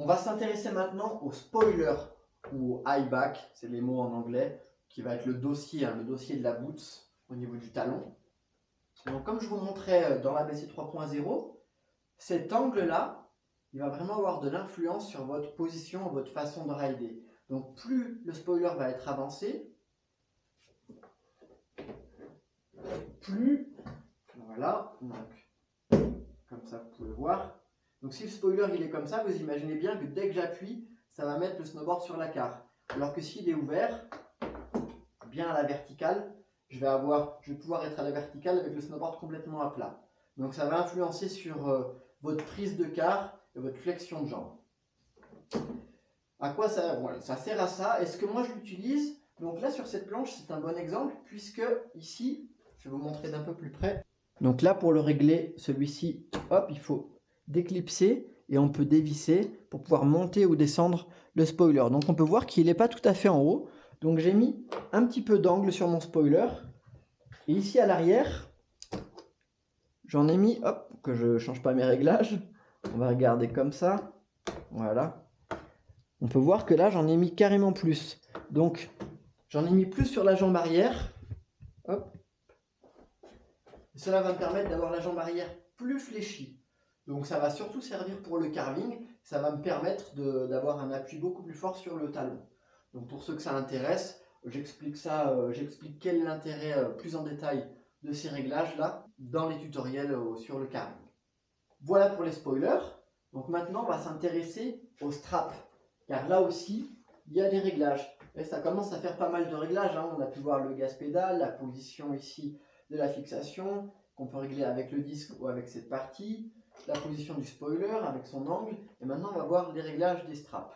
On va s'intéresser maintenant au spoiler ou au high back, c'est les mots en anglais, qui va être le dossier, hein, le dossier de la boots au niveau du talon. Donc comme je vous montrais euh, dans l'ABC 3.0, cet angle-là, il va vraiment avoir de l'influence sur votre position, votre façon de rider. Donc plus le spoiler va être avancé, plus, voilà, comme ça vous pouvez voir. Donc si le spoiler il est comme ça, vous imaginez bien que dès que j'appuie, ça va mettre le snowboard sur la carte. Alors que s'il est ouvert, bien à la verticale, je vais, avoir, je vais pouvoir être à la verticale avec le snowboard complètement à plat. Donc ça va influencer sur euh, votre prise de quart et votre flexion de jambe. À quoi ça, ça sert à ça? Est-ce que moi je l'utilise? Donc là sur cette planche c'est un bon exemple puisque ici, je vais vous montrer d'un peu plus près. Donc là pour le régler, celui-ci, hop, il faut déclipser et on peut dévisser pour pouvoir monter ou descendre le spoiler. Donc on peut voir qu'il n'est pas tout à fait en haut. Donc j'ai mis un petit peu d'angle sur mon spoiler. Et ici à l'arrière, j'en ai mis, hop, que je ne change pas mes réglages. On va regarder comme ça. Voilà. On peut voir que là, j'en ai mis carrément plus. Donc, j'en ai mis plus sur la jambe arrière. Hop. cela va me permettre d'avoir la jambe arrière plus fléchie. Donc, ça va surtout servir pour le carving. Ça va me permettre d'avoir un appui beaucoup plus fort sur le talon. Donc pour ceux que ça intéresse, j'explique ça, euh, j'explique quel est l'intérêt euh, plus en détail de ces réglages-là dans les tutoriels euh, sur le carving. Voilà pour les spoilers. Donc maintenant, on va s'intéresser aux straps. Car là aussi, il y a des réglages. Et ça commence à faire pas mal de réglages. Hein. On a pu voir le gaz pédale, la position ici de la fixation, qu'on peut régler avec le disque ou avec cette partie, la position du spoiler avec son angle. Et maintenant, on va voir les réglages des straps.